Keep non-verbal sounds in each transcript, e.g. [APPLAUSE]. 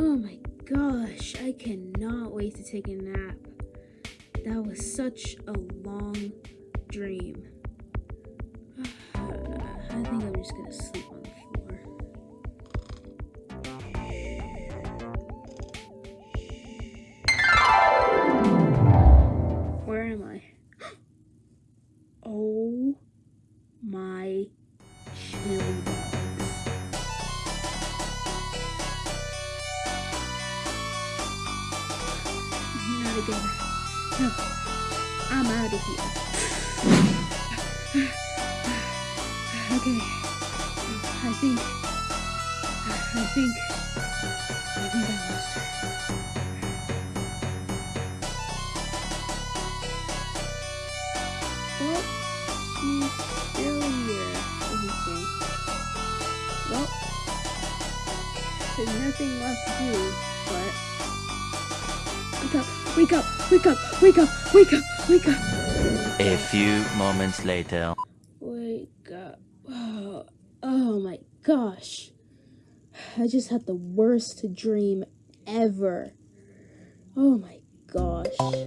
Oh my gosh, I cannot wait to take a nap. That was such a long dream. [SIGHS] I think I'm just gonna sleep Again. No. I'm out of here. Okay. I think. I think. I think I lost her. Well, she's still here. Let me. Well, there's nothing left to do, but. Wake up! Wake up! Wake up! Wake up! Wake up! Wake up! A few moments later. Wake up. Oh, oh my gosh. I just had the worst dream ever. Oh my gosh. I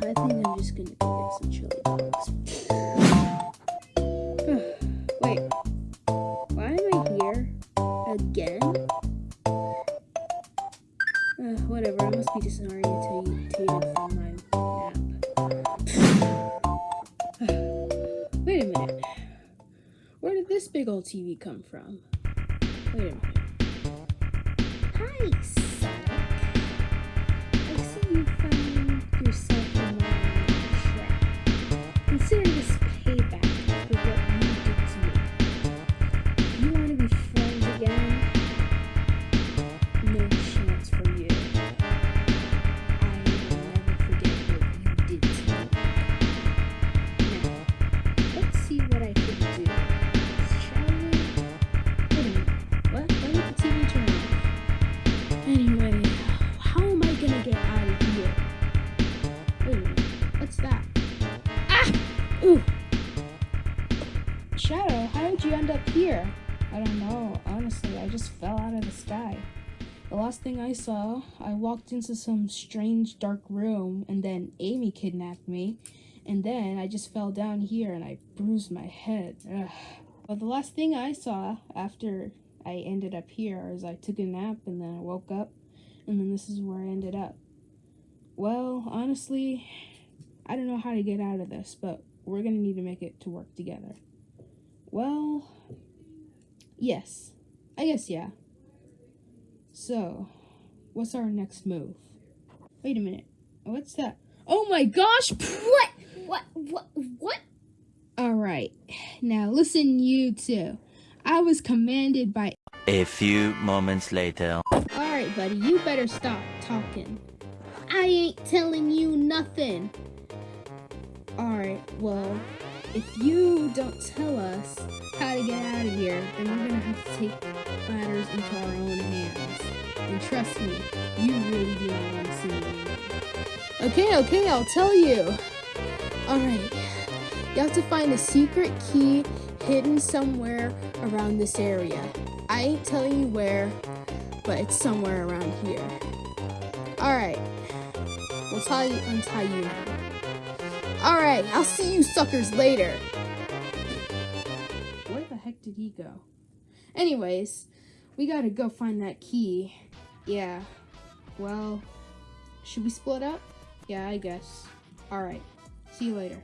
think I'm just gonna go get some chili this big old TV come from? Wait a minute. Hi, Sonic. I see you you end up here? I don't know. Honestly, I just fell out of the sky. The last thing I saw, I walked into some strange dark room, and then Amy kidnapped me. And then I just fell down here and I bruised my head. Ugh. But the last thing I saw after I ended up here is I took a nap and then I woke up and then this is where I ended up. Well, honestly, I don't know how to get out of this, but we're gonna need to make it to work together. Well, yes. I guess yeah. So, what's our next move? Wait a minute. What's that? Oh my gosh! What? What? What? What? Alright. Now listen, you two. I was commanded by. A few moments later. Alright, buddy, you better stop talking. I ain't telling you nothing. Alright, well, if you don't tell us how to get out of here, then we're gonna have to take matters into our own hands. And trust me, you really do not want to see me. Okay, okay, I'll tell you. Alright, you have to find a secret key hidden somewhere around this area. I ain't telling you where, but it's somewhere around here. Alright, we'll tie you, untie you now. Alright, I'll see you suckers later. Where the heck did he go? Anyways, we gotta go find that key. Yeah, well, should we split up? Yeah, I guess. Alright, see you later.